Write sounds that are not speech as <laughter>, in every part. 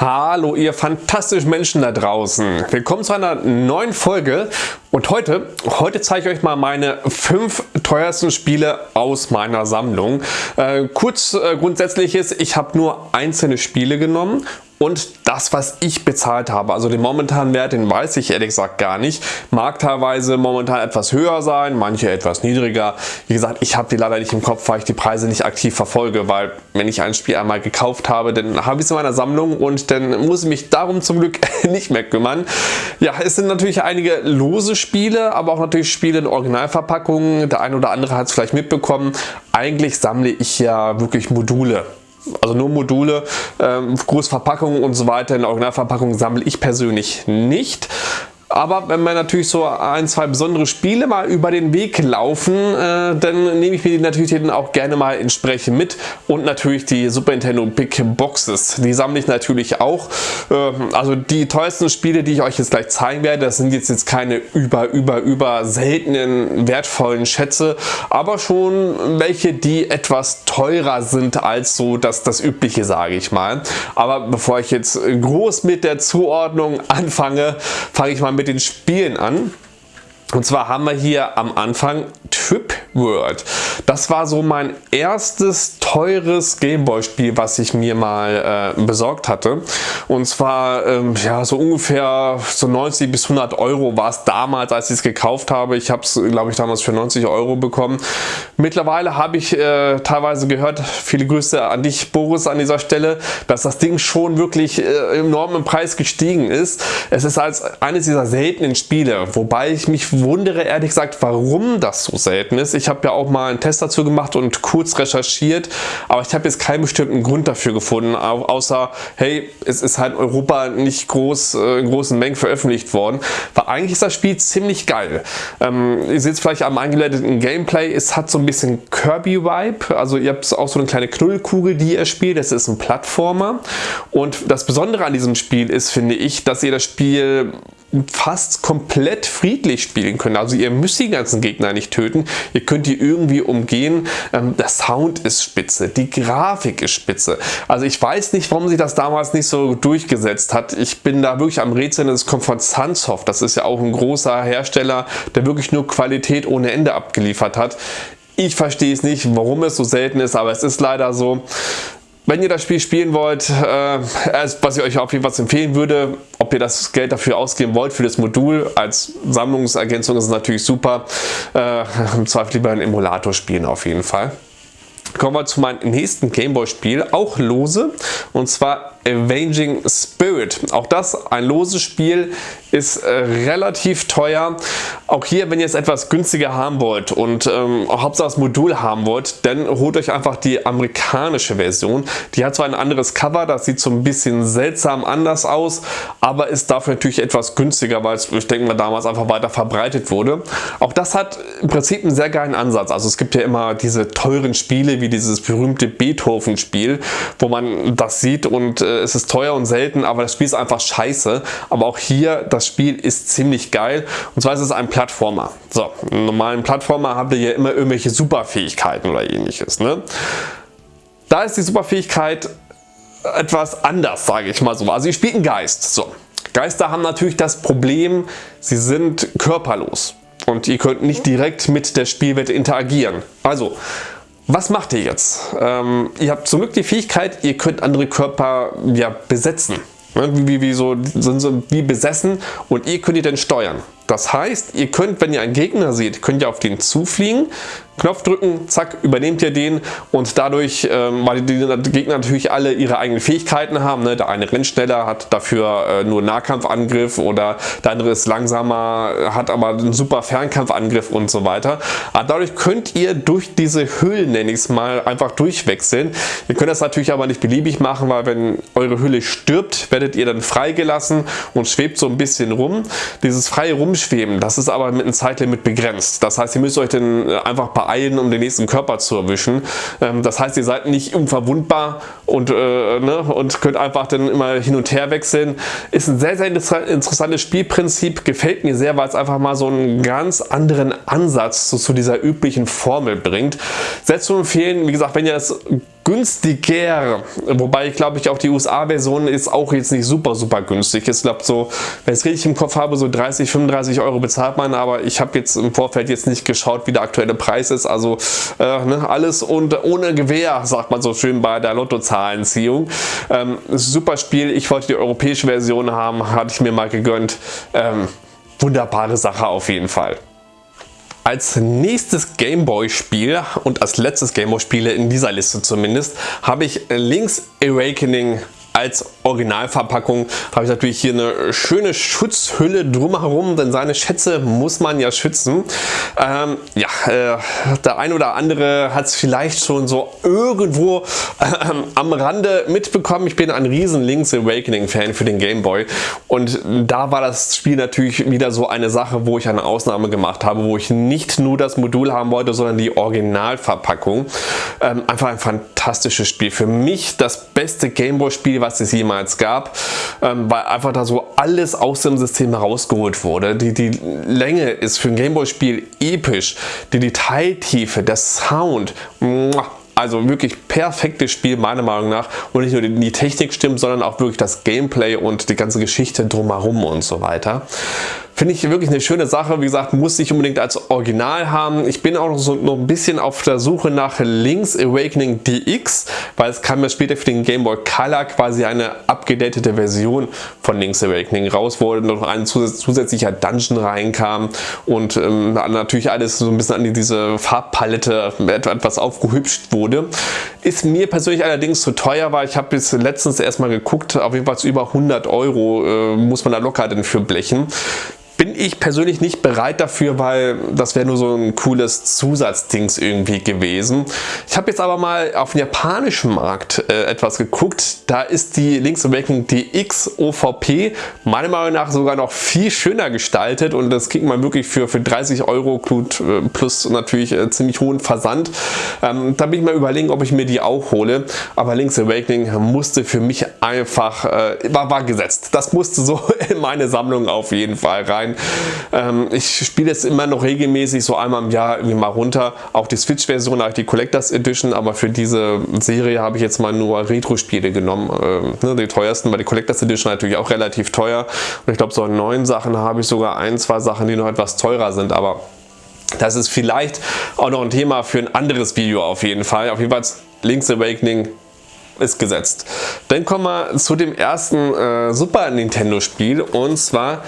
Hallo ihr fantastischen Menschen da draußen. Willkommen zu einer neuen Folge und heute, heute zeige ich euch mal meine fünf teuersten Spiele aus meiner Sammlung. Äh, kurz äh, grundsätzliches, ich habe nur einzelne Spiele genommen und das, was ich bezahlt habe, also den momentanen Wert, den weiß ich ehrlich gesagt gar nicht. Mag teilweise momentan etwas höher sein, manche etwas niedriger. Wie gesagt, ich habe die leider nicht im Kopf, weil ich die Preise nicht aktiv verfolge, weil wenn ich ein Spiel einmal gekauft habe, dann habe ich es in meiner Sammlung und dann muss ich mich darum zum Glück <laughs> nicht mehr kümmern. Ja, es sind natürlich einige lose Spiele, aber auch natürlich Spiele in Originalverpackungen. Der eine oder andere hat es vielleicht mitbekommen. Eigentlich sammle ich ja wirklich Module also nur Module, ähm, Großverpackungen und so weiter in Originalverpackung sammle ich persönlich nicht. Aber wenn mir natürlich so ein, zwei besondere Spiele mal über den Weg laufen, äh, dann nehme ich mir die natürlich dann auch gerne mal entsprechend mit. Und natürlich die Super Nintendo Big Boxes. Die sammle ich natürlich auch. Äh, also die teuersten Spiele, die ich euch jetzt gleich zeigen werde, das sind jetzt, jetzt keine über, über, über seltenen, wertvollen Schätze, aber schon welche, die etwas teurer sind als so das, das übliche, sage ich mal. Aber bevor ich jetzt groß mit der Zuordnung anfange, fange ich mal mit den Spielen an. Und zwar haben wir hier am Anfang Trip World. Das war so mein erstes teures Gameboy-Spiel, was ich mir mal äh, besorgt hatte. Und zwar ähm, ja so ungefähr so 90 bis 100 Euro war es damals, als ich es gekauft habe. Ich habe es, glaube ich, damals für 90 Euro bekommen. Mittlerweile habe ich äh, teilweise gehört, viele Grüße an dich, Boris, an dieser Stelle, dass das Ding schon wirklich äh, enorm im Preis gestiegen ist. Es ist als eines dieser seltenen Spiele, wobei ich mich wundere, ehrlich gesagt, warum das so selten ist. Ich habe ja auch mal einen Test dazu gemacht und kurz recherchiert, aber ich habe jetzt keinen bestimmten Grund dafür gefunden, außer, hey, es ist halt in Europa nicht groß, äh, in großen Mengen veröffentlicht worden. Weil eigentlich ist das Spiel ziemlich geil. Ähm, ihr seht es vielleicht am eingeleiteten Gameplay, es hat so ein bisschen Kirby-Vibe, also ihr habt auch so eine kleine Knullkugel, die ihr spielt, das ist ein Plattformer und das Besondere an diesem Spiel ist, finde ich, dass ihr das Spiel fast komplett friedlich spielen können. Also ihr müsst die ganzen Gegner nicht töten, ihr könnt die irgendwie umgehen. Ähm, der Sound ist spitze, die Grafik ist spitze. Also ich weiß nicht, warum sich das damals nicht so durchgesetzt hat. Ich bin da wirklich am Rätseln, es kommt von Sunsoft. Das ist ja auch ein großer Hersteller, der wirklich nur Qualität ohne Ende abgeliefert hat. Ich verstehe es nicht, warum es so selten ist, aber es ist leider so. Wenn ihr das Spiel spielen wollt, äh, was ich euch auf jeden Fall empfehlen würde, ob ihr das Geld dafür ausgeben wollt für das Modul als Sammlungsergänzung ist es natürlich super. Äh, Im Zweifel lieber einen Emulator spielen auf jeden Fall. Kommen wir zu meinem nächsten Gameboy Spiel, auch lose und zwar Avenging Spirit. Auch das ein loses Spiel, ist äh, relativ teuer. Auch hier, wenn ihr es etwas günstiger haben wollt und ähm, Hauptsache das Modul haben wollt, dann holt euch einfach die amerikanische Version. Die hat zwar ein anderes Cover, das sieht so ein bisschen seltsam anders aus, aber ist dafür natürlich etwas günstiger, weil es, ich denke mal, damals einfach weiter verbreitet wurde. Auch das hat im Prinzip einen sehr geilen Ansatz. Also es gibt ja immer diese teuren Spiele, wie dieses berühmte Beethoven-Spiel, wo man das sieht und äh, es ist teuer und selten, aber das Spiel ist einfach scheiße. Aber auch hier, das Spiel ist ziemlich geil. Und zwar ist es ein Plattformer. So, einen normalen Plattformer habt ihr ja immer irgendwelche Superfähigkeiten oder ähnliches. Ne? Da ist die Superfähigkeit etwas anders, sage ich mal so. Also ihr spielt einen Geist. So. Geister haben natürlich das Problem, sie sind körperlos und ihr könnt nicht direkt mit der Spielwelt interagieren. Also was macht ihr jetzt? Ähm, ihr habt zum Glück die Fähigkeit, ihr könnt andere Körper ja, besetzen. Ne, wie, wie, wie, so, sind so wie besessen und ihr könnt die dann steuern. Das heißt, ihr könnt, wenn ihr einen Gegner seht, könnt ihr auf den zufliegen, Knopf drücken, zack, übernehmt ihr den und dadurch, ähm, weil die Gegner natürlich alle ihre eigenen Fähigkeiten haben, ne? der eine rennt schneller, hat dafür äh, nur Nahkampfangriff oder der andere ist langsamer, hat aber einen super Fernkampfangriff und so weiter. Aber dadurch könnt ihr durch diese Hüllen, nenne ich es mal, einfach durchwechseln. Ihr könnt das natürlich aber nicht beliebig machen, weil wenn eure Hülle stirbt, werdet ihr dann freigelassen und schwebt so ein bisschen rum. Dieses freie Rumschweben, das ist aber mit einem Zeitlimit begrenzt. Das heißt, ihr müsst euch dann einfach bei beeilen, um den nächsten Körper zu erwischen. Ähm, das heißt, ihr seid nicht unverwundbar und, äh, ne, und könnt einfach dann immer hin und her wechseln. Ist ein sehr, sehr interessantes Spielprinzip, gefällt mir sehr, weil es einfach mal so einen ganz anderen Ansatz zu, zu dieser üblichen Formel bringt. Sehr zu empfehlen, wie gesagt, wenn ihr es günstiger. Wobei ich glaube ich auch die USA-Version ist auch jetzt nicht super super günstig. Ich glaube so, wenn ich es richtig im Kopf habe, so 30, 35 Euro bezahlt man, aber ich habe jetzt im Vorfeld jetzt nicht geschaut, wie der aktuelle Preis ist. Also äh, ne, alles und ohne Gewehr, sagt man so schön bei der Lottozahlenziehung. Ähm, super Spiel. Ich wollte die europäische Version haben, hatte ich mir mal gegönnt. Ähm, wunderbare Sache auf jeden Fall. Als nächstes Gameboy-Spiel und als letztes Gameboy-Spiele in dieser Liste zumindest habe ich Link's Awakening als Originalverpackung habe ich natürlich hier eine schöne Schutzhülle drumherum, denn seine Schätze muss man ja schützen. Ähm, ja, äh, der ein oder andere hat es vielleicht schon so irgendwo äh, am Rande mitbekommen. Ich bin ein riesen Link's Awakening Fan für den Game Boy und da war das Spiel natürlich wieder so eine Sache, wo ich eine Ausnahme gemacht habe, wo ich nicht nur das Modul haben wollte, sondern die Originalverpackung. Ähm, einfach ein fantastisches Spiel. Für mich das beste Gameboy Spiel, was es jemals gab, ähm, weil einfach da so alles aus dem System herausgeholt wurde. Die, die Länge ist für ein Gameboy Spiel episch, die Detailtiefe, der Sound, also wirklich perfektes Spiel meiner Meinung nach und nicht nur die Technik stimmt, sondern auch wirklich das Gameplay und die ganze Geschichte drumherum und so weiter. Finde ich wirklich eine schöne Sache. Wie gesagt, muss ich unbedingt als Original haben. Ich bin auch noch, so, noch ein bisschen auf der Suche nach Link's Awakening DX, weil es kam ja später für den Game Boy Color quasi eine abgedatete Version von Link's Awakening raus, wo noch ein zusätzlicher Dungeon reinkam und ähm, natürlich alles so ein bisschen an diese Farbpalette etwas aufgehübscht wurde. Ist mir persönlich allerdings zu teuer, weil ich habe bis letztens erstmal geguckt, auf jeden Fall über 100 Euro äh, muss man da locker denn für blechen. Ich persönlich nicht bereit dafür, weil das wäre nur so ein cooles Zusatzdings irgendwie gewesen. Ich habe jetzt aber mal auf den japanischen Markt äh, etwas geguckt. Da ist die Link's Awakening DX OVP meiner Meinung nach sogar noch viel schöner gestaltet und das kriegt man wirklich für, für 30 Euro äh, plus natürlich äh, ziemlich hohen Versand. Ähm, da bin ich mal überlegen, ob ich mir die auch hole. Aber Link's Awakening musste für mich einfach, äh, war, war gesetzt. Das musste so <laughs> in meine Sammlung auf jeden Fall rein. Ähm, ich spiele es immer noch regelmäßig so einmal im Jahr irgendwie mal runter. Auch die Switch-Version, die Collectors Edition, aber für diese Serie habe ich jetzt mal nur Retro-Spiele genommen. Ähm, ne, die teuersten, weil die Collectors Edition natürlich auch relativ teuer. Und ich glaube, so an neuen Sachen habe ich sogar ein, zwei Sachen, die noch etwas teurer sind, aber das ist vielleicht auch noch ein Thema für ein anderes Video auf jeden Fall. Auf jeden Fall Link's Awakening ist gesetzt. Dann kommen wir zu dem ersten äh, Super Nintendo Spiel und zwar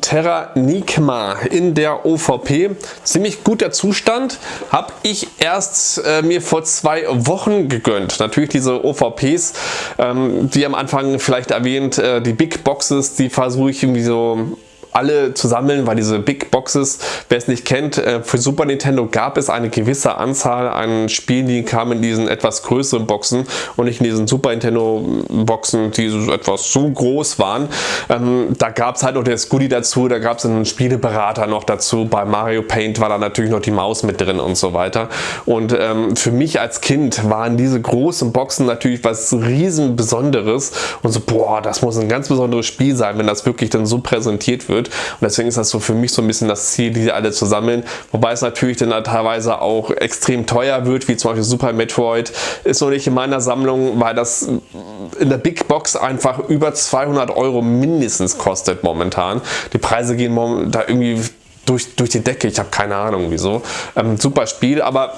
Terra Nikma in der OVP. Ziemlich guter Zustand. Habe ich erst äh, mir vor zwei Wochen gegönnt. Natürlich diese OVPs, ähm, wie am Anfang vielleicht erwähnt, äh, die Big Boxes, die versuche ich irgendwie so alle zu sammeln, weil diese Big Boxes, wer es nicht kennt, äh, für Super Nintendo gab es eine gewisse Anzahl an Spielen, die kamen in diesen etwas größeren Boxen und nicht in diesen Super Nintendo Boxen, die so etwas so groß waren. Ähm, da gab es halt noch das Goodie dazu, da gab es einen Spieleberater noch dazu. Bei Mario Paint war da natürlich noch die Maus mit drin und so weiter. Und ähm, für mich als Kind waren diese großen Boxen natürlich was riesen Besonderes und so, boah, das muss ein ganz besonderes Spiel sein, wenn das wirklich dann so präsentiert wird. Und deswegen ist das so für mich so ein bisschen das Ziel, diese alle zu sammeln. Wobei es natürlich dann teilweise auch extrem teuer wird, wie zum Beispiel Super Metroid. Ist noch nicht in meiner Sammlung, weil das in der Big Box einfach über 200 Euro mindestens kostet momentan. Die Preise gehen da irgendwie durch, durch die Decke. Ich habe keine Ahnung wieso. Ähm, super Spiel, aber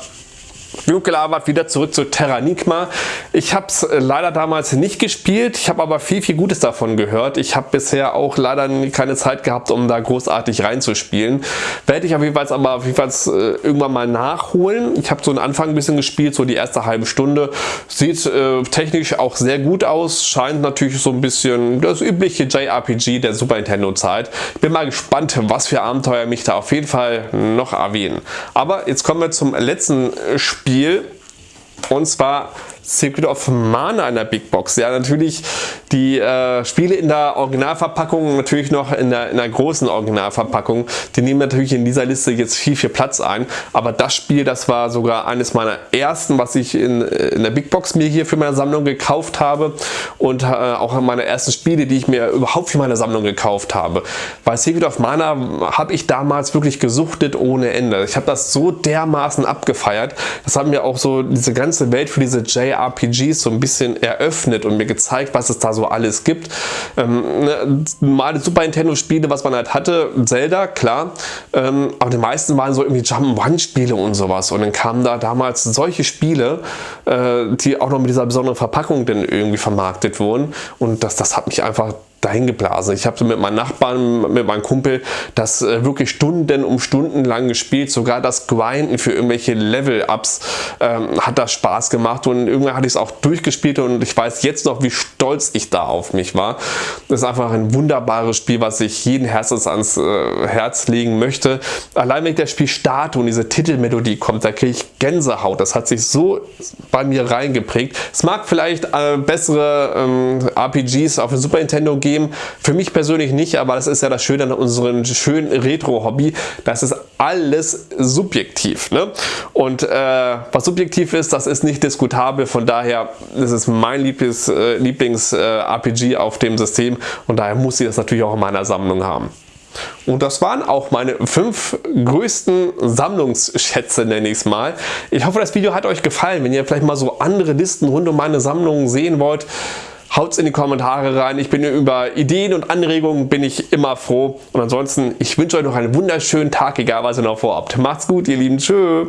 Genug gelabert, wieder zurück zu Terranigma. Ich habe es äh, leider damals nicht gespielt, ich habe aber viel, viel Gutes davon gehört. Ich habe bisher auch leider keine Zeit gehabt, um da großartig reinzuspielen. Werde ich auf jeden Fall aber auf jeden Fall äh, irgendwann mal nachholen. Ich habe so einen Anfang ein bisschen gespielt, so die erste halbe Stunde. Sieht äh, technisch auch sehr gut aus, scheint natürlich so ein bisschen das übliche JRPG der Super Nintendo Zeit. Ich bin mal gespannt, was für Abenteuer mich da auf jeden Fall noch erwähnen. Aber jetzt kommen wir zum letzten Spiel Spiel. Und zwar Secret of Mana in der Big Box. Ja, natürlich die äh, Spiele in der Originalverpackung, natürlich noch in der, in der großen Originalverpackung, die nehmen natürlich in dieser Liste jetzt viel, viel Platz ein. Aber das Spiel, das war sogar eines meiner ersten, was ich in, in der Big Box mir hier für meine Sammlung gekauft habe und äh, auch meine ersten Spiele, die ich mir überhaupt für meine Sammlung gekauft habe. Weil Secret of Mana habe ich damals wirklich gesuchtet ohne Ende. Ich habe das so dermaßen abgefeiert. Das hat mir auch so diese ganze Welt für diese JR JRPGs so ein bisschen eröffnet und mir gezeigt, was es da so alles gibt. Ähm, ne, normale Super Nintendo Spiele, was man halt hatte, Zelda, klar, ähm, aber die meisten waren so irgendwie Jump'n'Run Spiele und sowas. Und dann kamen da damals solche Spiele, äh, die auch noch mit dieser besonderen Verpackung dann irgendwie vermarktet wurden. Und das, das hat mich einfach dahin geblasen. Ich habe so mit meinen Nachbarn, mit meinem Kumpel das äh, wirklich Stunden um Stunden lang gespielt. Sogar das Grinden für irgendwelche Level-Ups ähm, hat das Spaß gemacht und irgendwann hatte ich es auch durchgespielt und ich weiß jetzt noch, wie stolz ich da auf mich war. Das ist einfach ein wunderbares Spiel, was ich jeden Herzens ans äh, Herz legen möchte. Allein wenn ich das Spiel starte und diese Titelmelodie kommt, da kriege ich Gänsehaut. Das hat sich so bei mir reingeprägt. Es mag vielleicht äh, bessere ähm, RPGs auf dem Super Nintendo geben, geben. Für mich persönlich nicht, aber das ist ja das Schöne an unserem schönen Retro-Hobby. Das ist alles subjektiv. Ne? Und äh, was subjektiv ist, das ist nicht diskutabel. Von daher ist mein Lieblings-RPG Lieblings, äh, auf dem System und daher muss ich das natürlich auch in meiner Sammlung haben. Und das waren auch meine fünf größten Sammlungsschätze, nenne ich es mal. Ich hoffe, das Video hat euch gefallen. Wenn ihr vielleicht mal so andere Listen rund um meine Sammlung sehen wollt, Haut's in die Kommentare rein. Ich bin über Ideen und Anregungen bin ich immer froh. Und ansonsten, ich wünsche euch noch einen wunderschönen Tag, egal was ihr noch vorhabt. Macht's gut, ihr Lieben. Tschö.